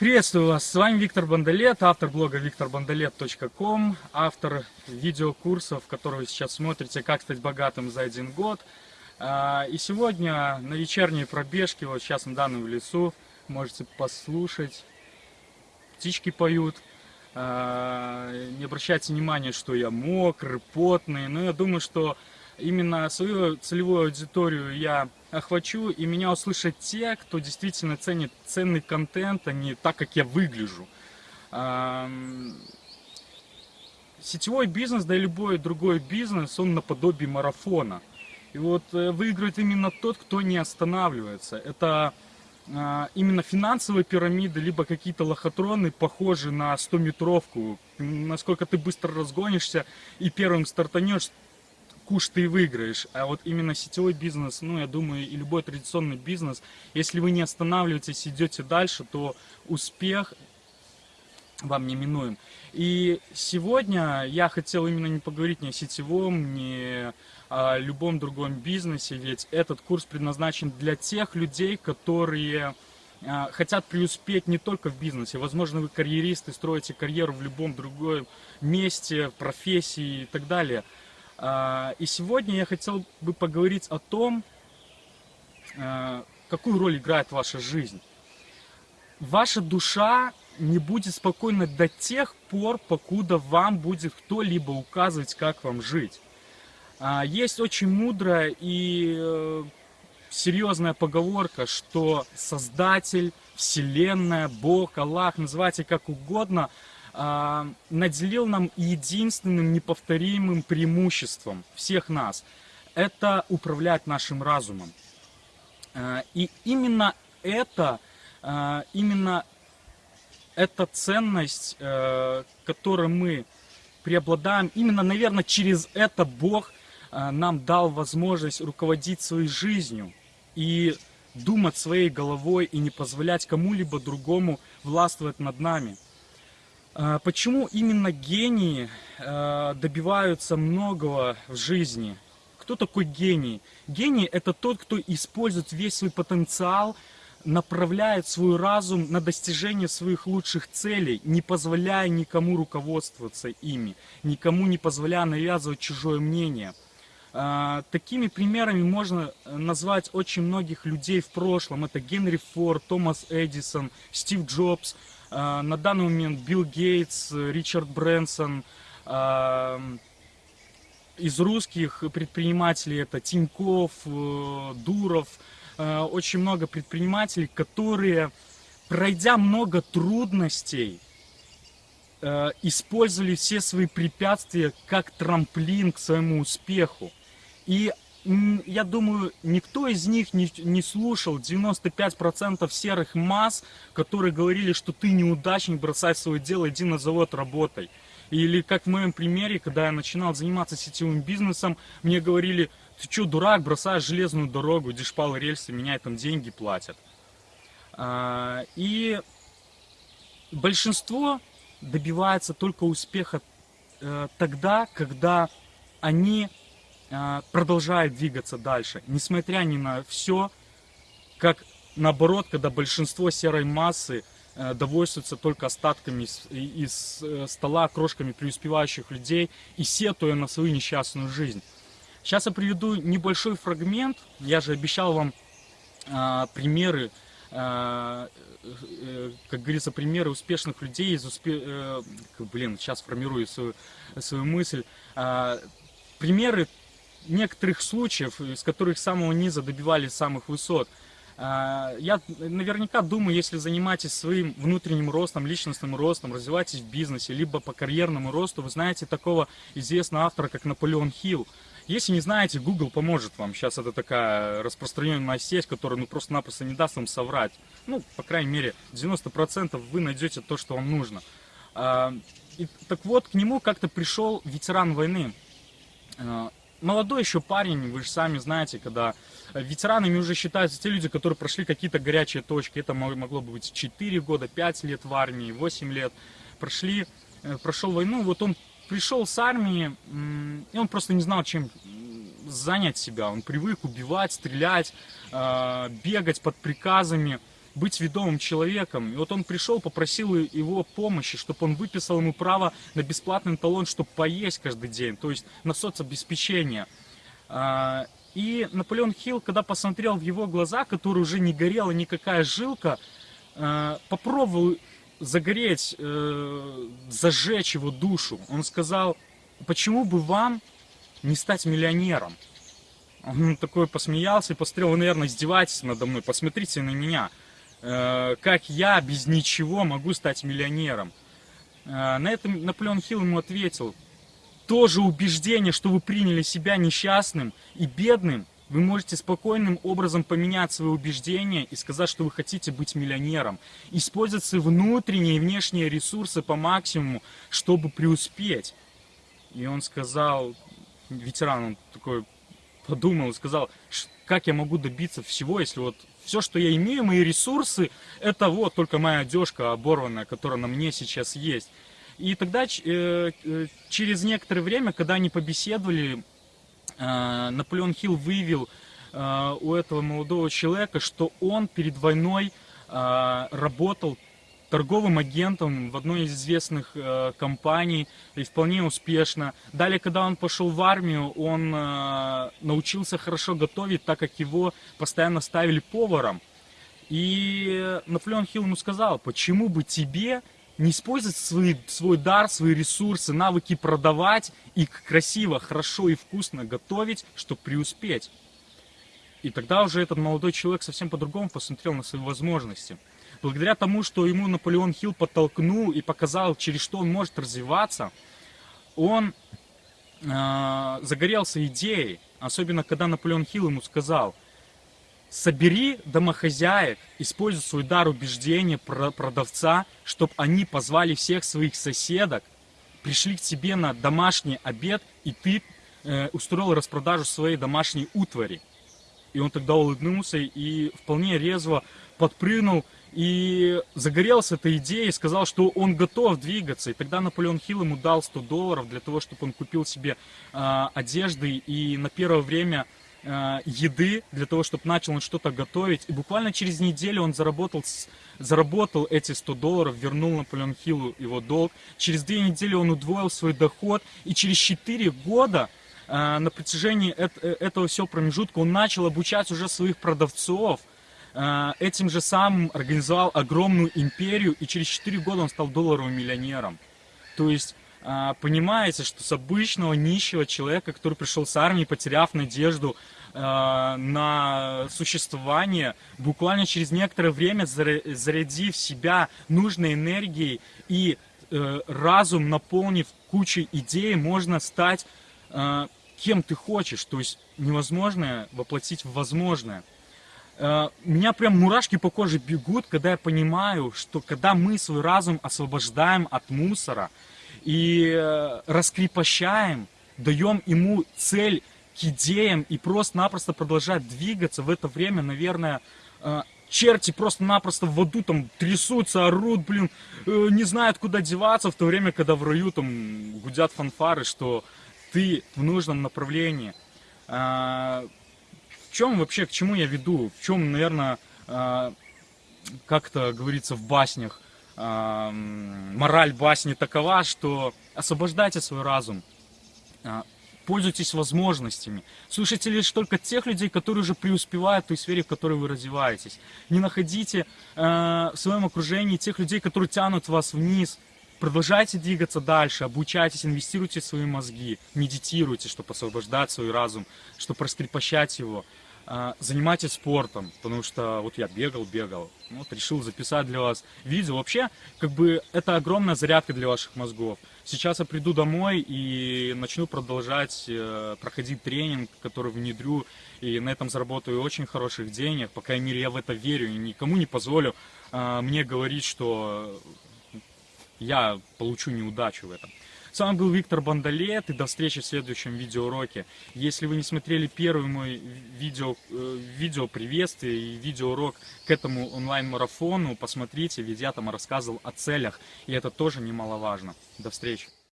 Приветствую вас, с вами Виктор Бандалет, автор блога викторбандалет.ком, автор видеокурсов, которые вы сейчас смотрите «Как стать богатым за один год». А, и сегодня на вечерней пробежке, вот сейчас на данном лесу, можете послушать, птички поют. А, не обращайте внимания, что я мокрый, потный, но я думаю, что именно свою целевую аудиторию я охвачу, и меня услышат те, кто действительно ценит ценный контент, а не так, как я выгляжу. Сетевой бизнес, да и любой другой бизнес, он наподобие марафона. И вот э, выиграет именно тот, кто не останавливается. Это а, именно финансовые пирамиды, либо какие-то лохотроны, похожие на 100-метровку. Насколько ты быстро разгонишься и первым стартанешь, куш ты выиграешь. А вот именно сетевой бизнес, ну, я думаю, и любой традиционный бизнес, если вы не останавливаетесь, идете дальше, то успех вам не минуем. И сегодня я хотел именно не поговорить ни о сетевом, ни о любом другом бизнесе, ведь этот курс предназначен для тех людей, которые а, хотят преуспеть не только в бизнесе. Возможно, вы карьеристы, строите карьеру в любом другом месте, профессии и так далее – и сегодня я хотел бы поговорить о том, а, какую роль играет ваша жизнь. Ваша душа не будет спокойна до тех пор, покуда вам будет кто-либо указывать, как вам жить. А, есть очень мудрая и э, серьезная поговорка, что Создатель, Вселенная, Бог, Аллах, называйте как угодно – а, наделил нам единственным неповторимым преимуществом всех нас. Это управлять нашим разумом. А, и именно это, а, именно эта ценность, которой мы преобладаем, именно, наверное, через это Бог нам дал возможность руководить своей жизнью и думать своей головой и не позволять кому-либо другому властвовать над нами. А, почему именно гении а, добиваются многого в жизни? Кто такой гений? Гений это тот, кто использует весь свой потенциал, направляет свой разум на достижение своих лучших целей, не позволяя никому руководствоваться ими, никому не позволяя навязывать чужое мнение. А, такими примерами можно назвать очень многих людей в прошлом. Это Генри Форд, Томас Эдисон, Стив Джобс, на данный момент Билл Гейтс, Ричард Брэнсон. А, из русских предпринимателей это Тиньков, э, Дуров. Очень много предпринимателей, которые, пройдя много трудностей, э, использовали все свои препятствия как трамплин к своему успеху. И я думаю, никто из них не, не слушал 95% серых масс, которые говорили, что ты неудачник, бросай свое дело, иди на завод, работай. Или как в моем примере, когда я начинал заниматься сетевым бизнесом, мне говорили, ты что, дурак, бросаешь железную дорогу, по рельсы, меня там деньги платят. А, и большинство добивается только успеха э, тогда, когда они продолжает двигаться дальше, несмотря ни на все, как наоборот, когда большинство серой массы э, довольствуются только остатками из, из э, стола, крошками преуспевающих людей и сетуя на свою несчастную жизнь. Сейчас я приведу небольшой фрагмент, я же обещал вам а, примеры, э, как говорится, примеры успешных людей из успе... э, блин, сейчас формирую свою, свою мысль, а, примеры некоторых случаев, из которых самого низа добивались самых высот. А, я наверняка думаю, если занимаетесь своим внутренним ростом, личностным ростом, развиваетесь в бизнесе, либо по карьерному росту, вы знаете такого известного автора, как Наполеон Хилл. Если не знаете, Google поможет вам. Сейчас это такая распространенная сеть, которая ну, просто-напросто не даст вам соврать. Ну, по крайней мере, 90% вы найдете то, что вам нужно. А, и, так вот, к нему как-то пришел ветеран войны. Молодой еще парень, вы же сами знаете, когда ветеранами уже считаются те люди, которые прошли какие-то горячие точки. Это могло бы быть 4 года, 5 лет в армии, 8 лет. Прошли, э, прошел войну, вот он пришел с армии, и он просто не знал, чем занять себя. Он привык убивать, стрелять, э, бегать под приказами, быть ведомым человеком. И вот он пришел, попросил его помощи, чтобы он выписал ему право на бесплатный талон, чтобы поесть каждый день, то есть на соцобеспечение. А, и Наполеон Хилл, когда посмотрел в его глаза, которые уже не горела никакая жилка, а, попробовал загореть, э, зажечь его душу. Он сказал, почему бы вам не стать миллионером? Он такой посмеялся и посмотрел, вы, наверное, издеваетесь надо мной, посмотрите на меня. Э, как я без ничего могу стать миллионером? Э, на этом Наполеон Хилл ему ответил, то же убеждение, что вы приняли себя несчастным и бедным, вы можете спокойным образом поменять свои убеждения и сказать, что вы хотите быть миллионером. Использовать свои внутренние и внешние ресурсы по максимуму, чтобы преуспеть. И он сказал, ветеран, он такой подумал и сказал, как я могу добиться всего, если вот все, что я имею, мои ресурсы, это вот только моя одежка оборванная, которая на мне сейчас есть. И тогда э, э, через некоторое время, когда они побеседовали, э, Наполеон Хилл выявил у этого молодого человека, что он перед войной работал торговым агентом в одной из известных э, компаний и вполне успешно. Далее, когда он пошел в армию, он э, научился хорошо готовить, так как его постоянно ставили поваром. И Наполеон Хилл ему сказал, почему бы тебе не использовать свой, свой дар, свои ресурсы, навыки продавать и красиво, хорошо и вкусно готовить, чтобы преуспеть. И тогда уже этот молодой человек совсем по-другому посмотрел на свои возможности благодаря тому, что ему Наполеон Хилл подтолкнул и показал, через что он может развиваться, он э, загорелся идеей, особенно когда Наполеон Хилл ему сказал, собери домохозяек, используй свой дар убеждения продавца, чтобы они позвали всех своих соседок, пришли к тебе на домашний обед, и ты э, устроил распродажу своей домашней утвари. И он тогда улыбнулся и вполне резво подпрыгнул и загорелся этой идеей, сказал, что он готов двигаться. И тогда Наполеон Хилл ему дал 100 долларов для того, чтобы он купил себе э, одежды и на первое время э, еды, для того, чтобы начал он что-то готовить. И буквально через неделю он заработал, заработал эти 100 долларов, вернул Наполеон Хиллу его долг. Через две недели он удвоил свой доход. И через 4 года э, на протяжении этого всего промежутка он начал обучать уже своих продавцов, Э, этим же самым организовал огромную империю, и через 4 года он стал долларовым миллионером. То есть, э, понимаете, что с обычного нищего человека, который пришел с армии, потеряв надежду э, на существование, буквально через некоторое время, зарядив себя нужной энергией и разум наполнив кучей идей, можно стать кем ты хочешь. То есть невозможное воплотить в возможное. Э, меня прям мурашки по коже бегут, когда я понимаю, что когда мы свой разум освобождаем от мусора и э, раскрепощаем, даем ему цель к идеям и просто-напросто продолжать двигаться, в это время, наверное, э, черти просто-напросто в воду там трясутся, орут, блин, не знают, куда деваться, в то время, когда в раю там гудят фанфары, что ты в нужном направлении в чем вообще, к чему я веду? В чем, наверное, а, как-то говорится в баснях, а, мораль басни такова, что освобождайте свой разум, а, пользуйтесь возможностями, слушайте лишь только тех людей, которые уже преуспевают в той сфере, в которой вы развиваетесь. Не находите в своем окружении тех людей, которые тянут вас вниз, Продолжайте двигаться дальше, обучайтесь, инвестируйте в свои мозги, медитируйте, чтобы освобождать свой разум, чтобы раскрепощать его. А, занимайтесь спортом, потому что вот я бегал, бегал, вот решил записать для вас видео. Вообще, как бы это огромная зарядка для ваших мозгов. Сейчас я приду домой и начну продолжать э, проходить тренинг, который внедрю, и на этом заработаю очень хороших денег. По крайней мере, я в это верю и никому не позволю э, мне говорить, что я получу неудачу в этом. С вами был Виктор Бандалет, и до встречи в следующем видеоуроке. Если вы не смотрели первый мой видео, э, видео приветствие и видеоурок к этому онлайн-марафону, посмотрите, ведь я там рассказывал о целях, и это тоже немаловажно. До встречи.